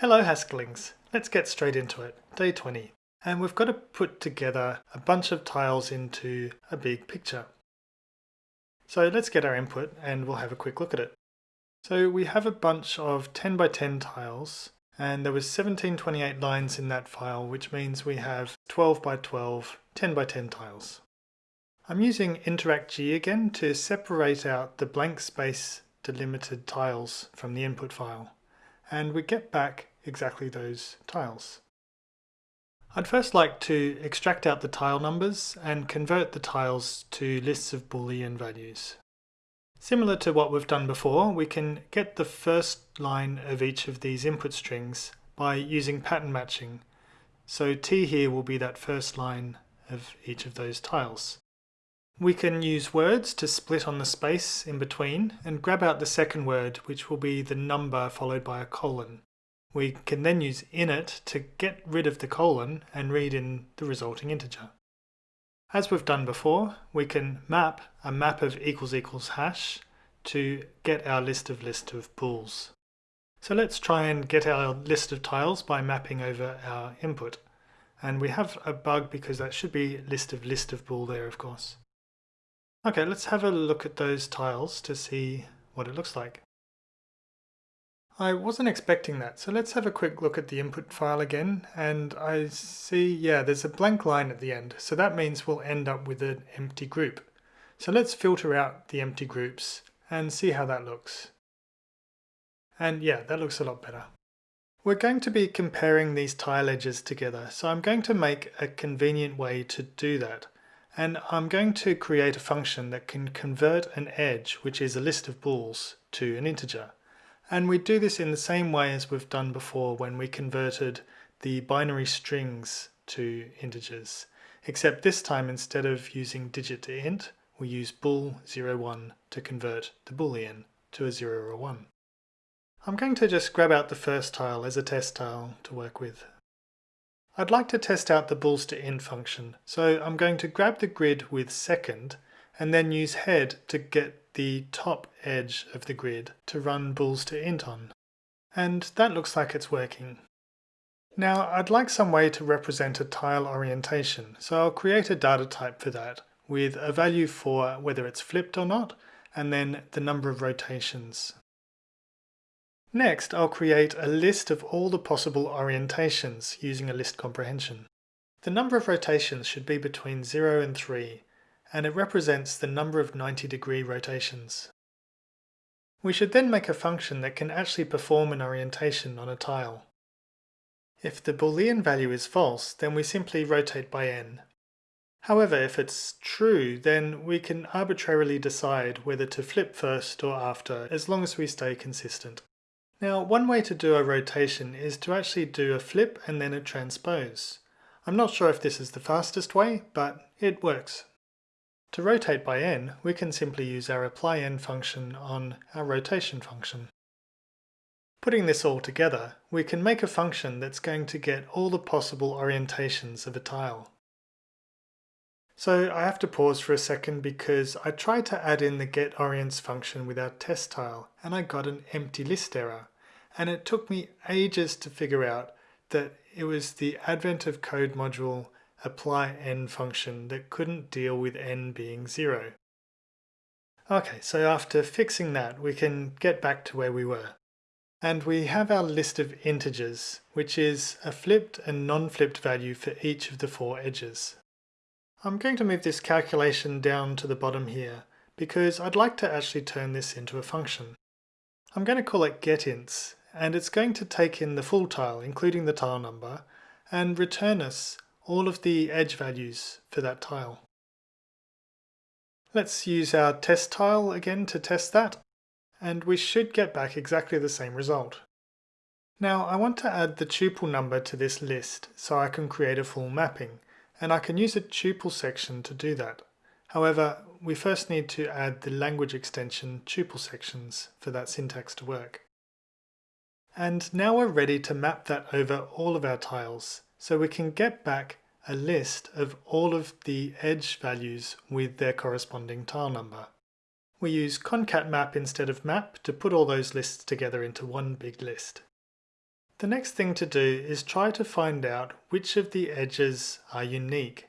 Hello Haskellings, let's get straight into it, day 20. And we've got to put together a bunch of tiles into a big picture. So let's get our input and we'll have a quick look at it. So we have a bunch of 10 by 10 tiles and there was 1728 lines in that file which means we have 12 by 12, 10 by 10 tiles. I'm using InteractG again to separate out the blank space delimited tiles from the input file and we get back exactly those tiles. I'd first like to extract out the tile numbers and convert the tiles to lists of boolean values. Similar to what we've done before, we can get the first line of each of these input strings by using pattern matching. So T here will be that first line of each of those tiles. We can use words to split on the space in between and grab out the second word which will be the number followed by a colon. We can then use init to get rid of the colon and read in the resulting integer. As we've done before, we can map a map of equals equals hash to get our list of list of bools. So let's try and get our list of tiles by mapping over our input. And we have a bug because that should be list of list of bool there, of course. Okay, let's have a look at those tiles to see what it looks like. I wasn't expecting that, so let's have a quick look at the input file again, and I see, yeah, there's a blank line at the end, so that means we'll end up with an empty group. So let's filter out the empty groups and see how that looks. And yeah, that looks a lot better. We're going to be comparing these tile edges together, so I'm going to make a convenient way to do that. And I'm going to create a function that can convert an edge, which is a list of bools, to an integer. And we do this in the same way as we've done before when we converted the binary strings to integers. Except this time instead of using digit to int, we use bool 01 to convert the boolean to a 0 or a 1. I'm going to just grab out the first tile as a test tile to work with. I'd like to test out the bools to int function, so I'm going to grab the grid with second and then use head to get the top edge of the grid to run bools to int on. And that looks like it's working. Now I'd like some way to represent a tile orientation, so I'll create a data type for that with a value for whether it's flipped or not, and then the number of rotations. Next, I'll create a list of all the possible orientations using a list comprehension. The number of rotations should be between 0 and 3, and it represents the number of 90 degree rotations. We should then make a function that can actually perform an orientation on a tile. If the boolean value is false, then we simply rotate by n. However, if it's true, then we can arbitrarily decide whether to flip first or after, as long as we stay consistent. Now, one way to do a rotation is to actually do a flip and then a transpose. I'm not sure if this is the fastest way, but it works. To rotate by n, we can simply use our apply n function on our rotation function. Putting this all together, we can make a function that's going to get all the possible orientations of a tile. So I have to pause for a second because I tried to add in the getOrients function with our test tile and I got an empty list error. And it took me ages to figure out that it was the advent of code module apply n function that couldn't deal with n being 0. Okay, so after fixing that, we can get back to where we were. And we have our list of integers, which is a flipped and non-flipped value for each of the four edges. I'm going to move this calculation down to the bottom here, because I'd like to actually turn this into a function. I'm going to call it getInts, and it's going to take in the full tile, including the tile number, and return us all of the edge values for that tile. Let's use our test tile again to test that, and we should get back exactly the same result. Now I want to add the tuple number to this list so I can create a full mapping, and I can use a tuple section to do that. However, we first need to add the language extension tuple sections for that syntax to work. And now we're ready to map that over all of our tiles, so we can get back a list of all of the edge values with their corresponding tile number. We use concat map instead of map to put all those lists together into one big list. The next thing to do is try to find out which of the edges are unique.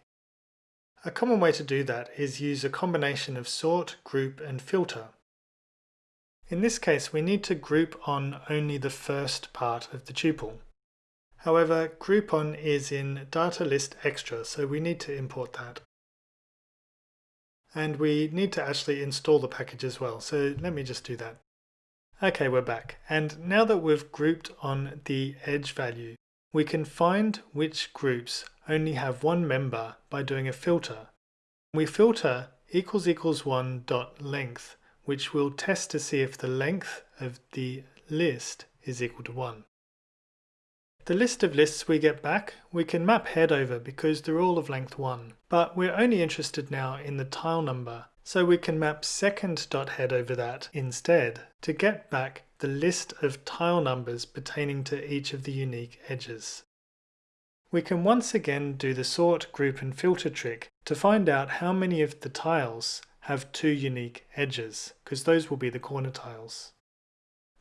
A common way to do that is use a combination of sort, group and filter. In this case we need to group on only the first part of the tuple. However, groupOn is in Data List Extra, so we need to import that. And we need to actually install the package as well, so let me just do that. Okay, we're back. And now that we've grouped on the edge value, we can find which groups only have one member by doing a filter. We filter equals equals one dot length, which will test to see if the length of the list is equal to one. The list of lists we get back, we can map head over because they're all of length 1, but we're only interested now in the tile number, so we can map second.head over that instead to get back the list of tile numbers pertaining to each of the unique edges. We can once again do the sort, group and filter trick to find out how many of the tiles have two unique edges, because those will be the corner tiles.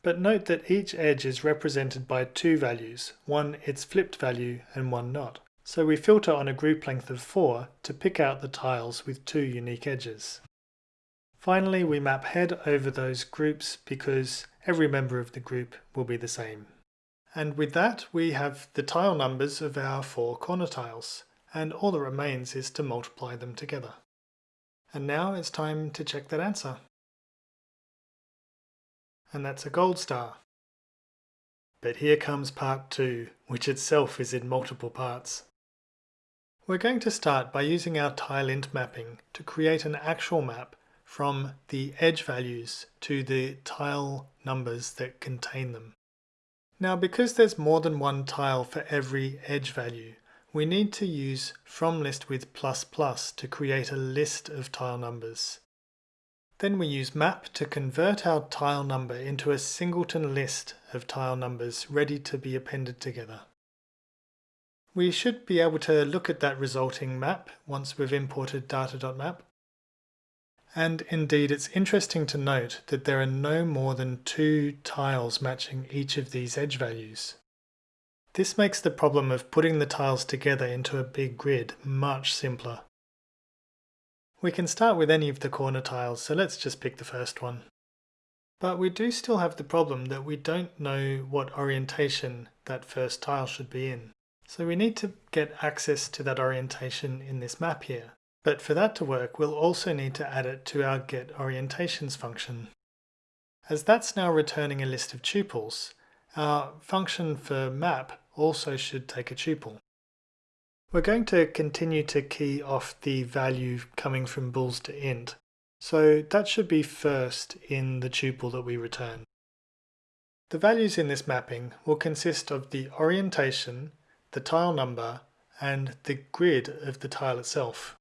But note that each edge is represented by two values, one its flipped value and one not. So we filter on a group length of 4 to pick out the tiles with two unique edges. Finally, we map head over those groups because every member of the group will be the same. And with that, we have the tile numbers of our four corner tiles, and all that remains is to multiply them together. And now it's time to check that answer and that's a gold star. But here comes part two, which itself is in multiple parts. We're going to start by using our tileint mapping to create an actual map from the edge values to the tile numbers that contain them. Now because there's more than one tile for every edge value, we need to use FromList with plus plus to create a list of tile numbers. Then we use map to convert our tile number into a singleton list of tile numbers ready to be appended together. We should be able to look at that resulting map once we've imported data.map. And indeed it's interesting to note that there are no more than two tiles matching each of these edge values. This makes the problem of putting the tiles together into a big grid much simpler. We can start with any of the corner tiles, so let's just pick the first one. But we do still have the problem that we don't know what orientation that first tile should be in. So we need to get access to that orientation in this map here. But for that to work, we'll also need to add it to our getOrientations function. As that's now returning a list of tuples, our function for map also should take a tuple. We're going to continue to key off the value coming from bools to int. So that should be first in the tuple that we return. The values in this mapping will consist of the orientation, the tile number, and the grid of the tile itself.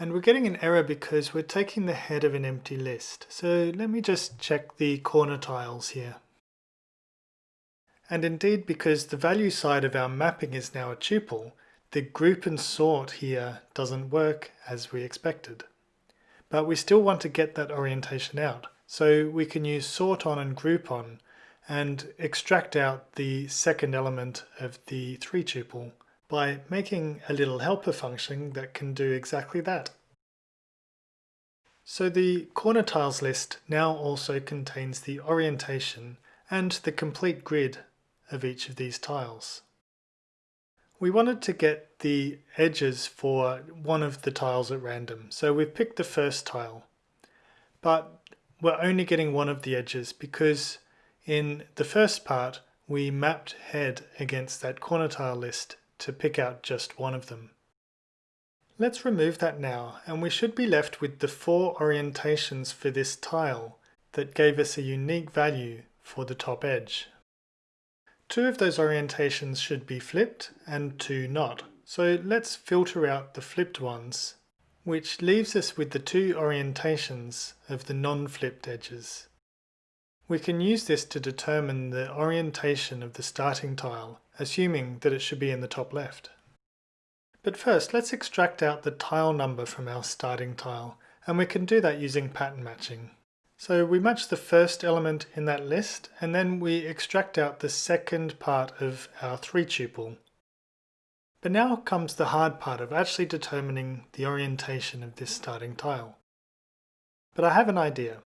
And we're getting an error because we're taking the head of an empty list. So let me just check the corner tiles here and indeed because the value side of our mapping is now a tuple, the group and sort here doesn't work as we expected. But we still want to get that orientation out, so we can use sort on and group on and extract out the second element of the 3 tuple by making a little helper function that can do exactly that. So the corner tiles list now also contains the orientation and the complete grid of each of these tiles. We wanted to get the edges for one of the tiles at random, so we've picked the first tile. But we're only getting one of the edges because in the first part we mapped head against that corner tile list to pick out just one of them. Let's remove that now and we should be left with the four orientations for this tile that gave us a unique value for the top edge. Two of those orientations should be flipped and two not. So let's filter out the flipped ones, which leaves us with the two orientations of the non-flipped edges. We can use this to determine the orientation of the starting tile, assuming that it should be in the top left. But first, let's extract out the tile number from our starting tile, and we can do that using pattern matching. So we match the first element in that list and then we extract out the second part of our 3 tuple. But now comes the hard part of actually determining the orientation of this starting tile. But I have an idea.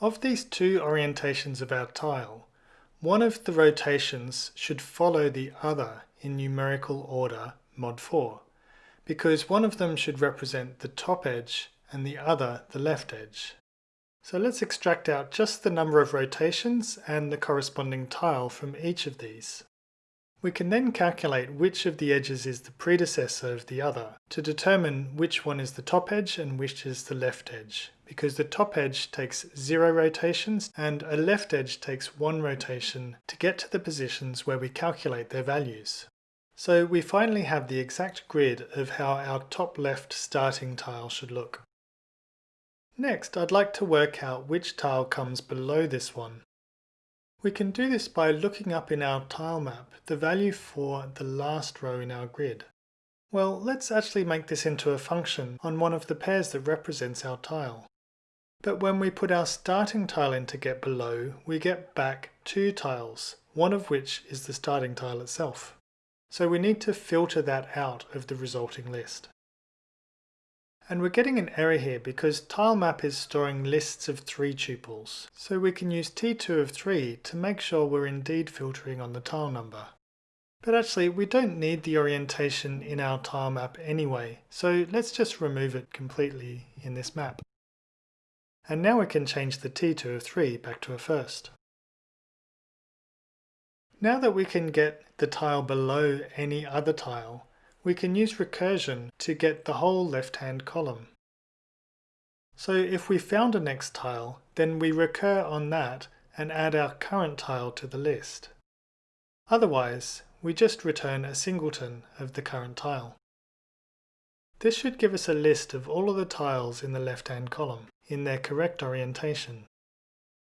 Of these two orientations of our tile, one of the rotations should follow the other in numerical order mod 4, because one of them should represent the top edge and the other the left edge. So let's extract out just the number of rotations and the corresponding tile from each of these. We can then calculate which of the edges is the predecessor of the other to determine which one is the top edge and which is the left edge, because the top edge takes zero rotations and a left edge takes one rotation to get to the positions where we calculate their values. So we finally have the exact grid of how our top left starting tile should look. Next, I'd like to work out which tile comes below this one. We can do this by looking up in our tile map the value for the last row in our grid. Well, let's actually make this into a function on one of the pairs that represents our tile. But when we put our starting tile in to get below, we get back two tiles, one of which is the starting tile itself. So we need to filter that out of the resulting list. And we're getting an error here because tilemap is storing lists of three tuples. So we can use t2 of 3 to make sure we're indeed filtering on the tile number. But actually we don't need the orientation in our tilemap anyway, so let's just remove it completely in this map. And now we can change the t2 of 3 back to a first. Now that we can get the tile below any other tile, we can use recursion to get the whole left-hand column. So if we found a next tile, then we recur on that and add our current tile to the list. Otherwise, we just return a singleton of the current tile. This should give us a list of all of the tiles in the left-hand column in their correct orientation.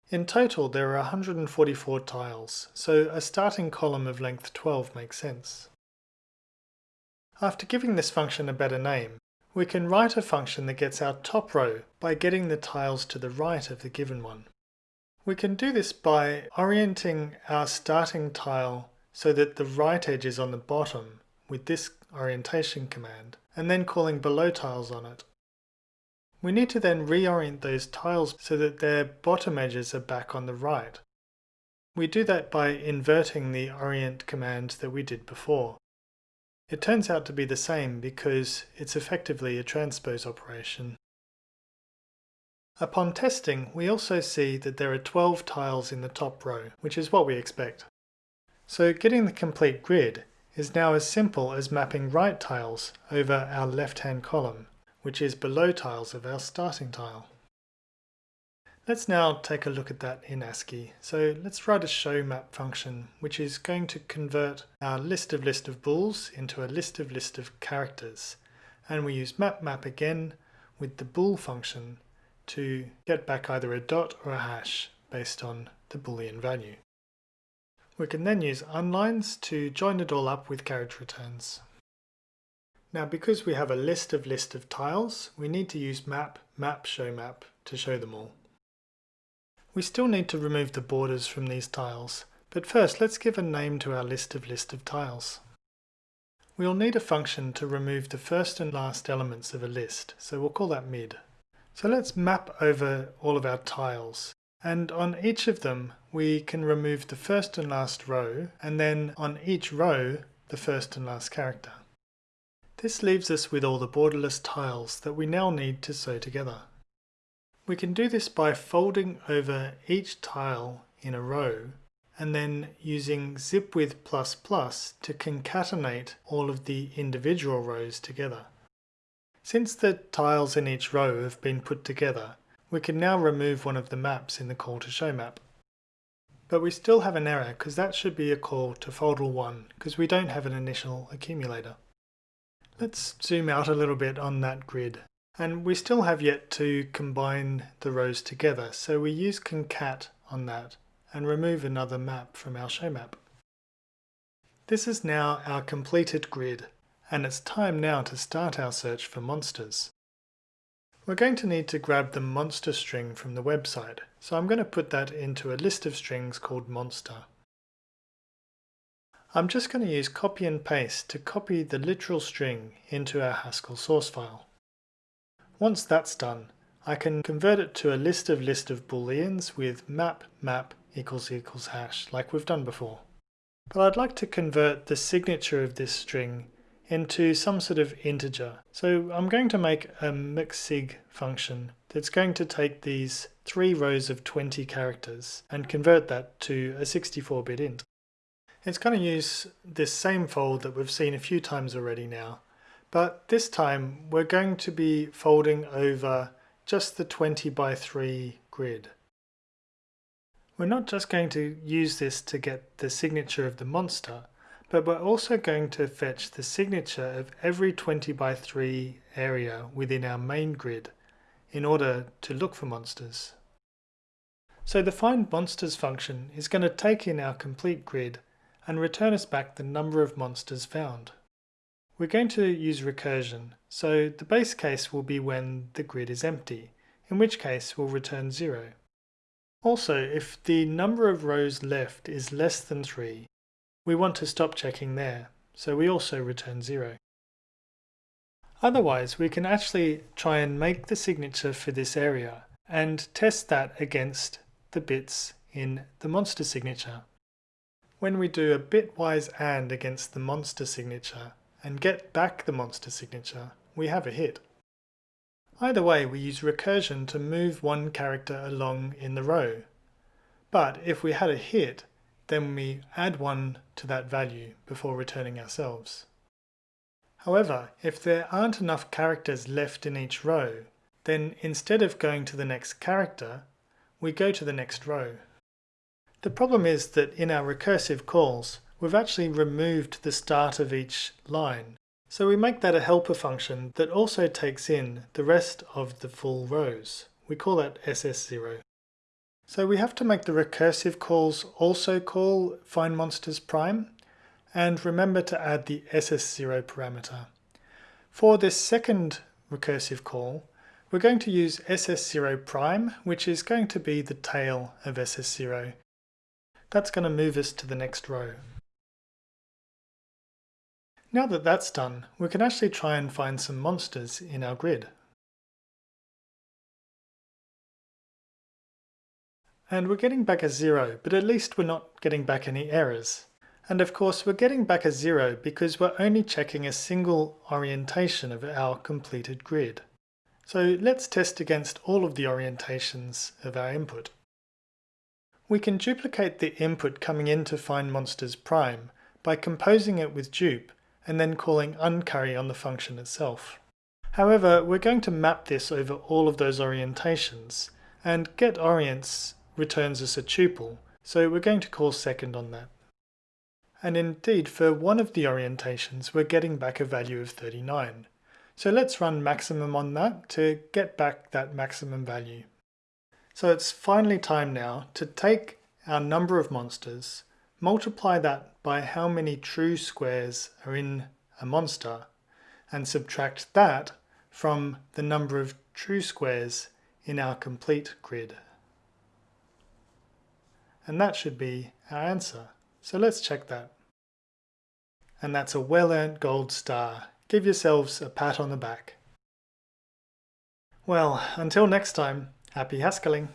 In total there are 144 tiles, so a starting column of length 12 makes sense. After giving this function a better name, we can write a function that gets our top row by getting the tiles to the right of the given one. We can do this by orienting our starting tile so that the right edge is on the bottom with this orientation command, and then calling below tiles on it. We need to then reorient those tiles so that their bottom edges are back on the right. We do that by inverting the orient command that we did before. It turns out to be the same because it's effectively a transpose operation. Upon testing, we also see that there are 12 tiles in the top row, which is what we expect. So getting the complete grid is now as simple as mapping right tiles over our left-hand column, which is below tiles of our starting tile. Let's now take a look at that in ASCII. So let's write a show map function, which is going to convert our list of list of bools into a list of list of characters. And we use map map again with the bool function to get back either a dot or a hash based on the boolean value. We can then use unlines to join it all up with carriage returns. Now because we have a list of list of tiles, we need to use map map show map to show them all. We still need to remove the borders from these tiles, but first let's give a name to our list of list of tiles. We'll need a function to remove the first and last elements of a list, so we'll call that mid. So let's map over all of our tiles, and on each of them we can remove the first and last row, and then on each row the first and last character. This leaves us with all the borderless tiles that we now need to sew together. We can do this by folding over each tile in a row and then using zipWith++ to concatenate all of the individual rows together. Since the tiles in each row have been put together, we can now remove one of the maps in the call to show map. But we still have an error because that should be a call to foldl1 because we don't have an initial accumulator. Let's zoom out a little bit on that grid and we still have yet to combine the rows together, so we use concat on that and remove another map from our show map. This is now our completed grid, and it's time now to start our search for monsters. we're going to need to grab the monster string from the website. So I'm going to put that into a list of strings called monster. I'm just going to use copy and paste to copy the literal string into our Haskell source file. Once that's done, I can convert it to a list of list of booleans with map map equals equals hash like we've done before. But I'd like to convert the signature of this string into some sort of integer. So I'm going to make a mxsig function that's going to take these three rows of 20 characters and convert that to a 64-bit int. It's going to use this same fold that we've seen a few times already now, but this time we're going to be folding over just the 20 by 3 grid. We're not just going to use this to get the signature of the monster, but we're also going to fetch the signature of every 20 by 3 area within our main grid in order to look for monsters. So the find monsters function is going to take in our complete grid and return us back the number of monsters found. We're going to use recursion, so the base case will be when the grid is empty, in which case we'll return 0. Also, if the number of rows left is less than 3, we want to stop checking there, so we also return 0. Otherwise, we can actually try and make the signature for this area and test that against the bits in the monster signature. When we do a bitwise AND against the monster signature and get back the monster signature, we have a hit. Either way, we use recursion to move one character along in the row. But if we had a hit, then we add 1 to that value before returning ourselves. However, if there aren't enough characters left in each row, then instead of going to the next character, we go to the next row. The problem is that in our recursive calls, we've actually removed the start of each line. So we make that a helper function that also takes in the rest of the full rows. We call that ss0. So we have to make the recursive calls also call find monsters prime and remember to add the ss0 parameter. For this second recursive call, we're going to use ss0 prime, which is going to be the tail of ss0. That's going to move us to the next row. Now that that's done, we can actually try and find some monsters in our grid. And we're getting back a zero, but at least we're not getting back any errors. And of course we're getting back a zero because we're only checking a single orientation of our completed grid. So let's test against all of the orientations of our input. We can duplicate the input coming in to find monsters prime by composing it with dupe and then calling uncurry on the function itself. However, we're going to map this over all of those orientations, and getOrients returns us a tuple, so we're going to call second on that. And indeed, for one of the orientations, we're getting back a value of 39. So let's run maximum on that to get back that maximum value. So it's finally time now to take our number of monsters, multiply that by how many true squares are in a monster, and subtract that from the number of true squares in our complete grid. And that should be our answer. So let's check that. And that's a well-earned gold star. Give yourselves a pat on the back. Well, until next time, happy Haskelling.